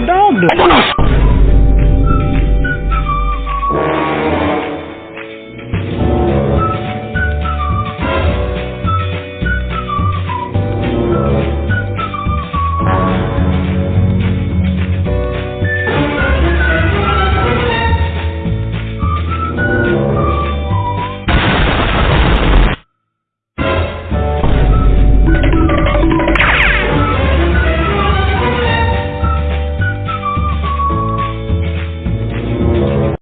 the dog do?